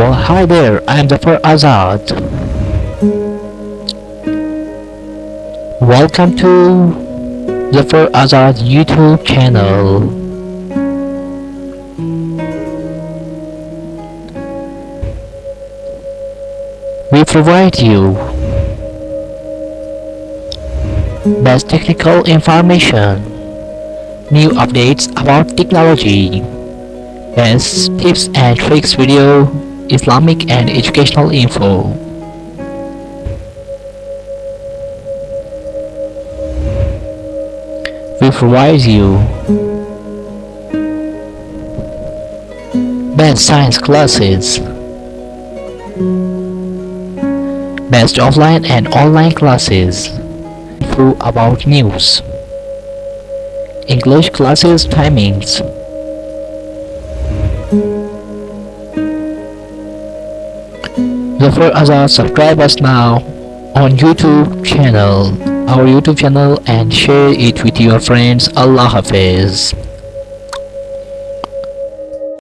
Well, hi there, I'm Zafar Azad. Welcome to Zafar Azad YouTube channel. We provide you best technical information, new updates about technology, best tips and tricks video, Islamic and educational info. We provide you best science classes, best offline and online classes, info about news, English classes timings, Zafar Azad subscribe us now on YouTube channel, our YouTube channel and share it with your friends. Allah Hafiz.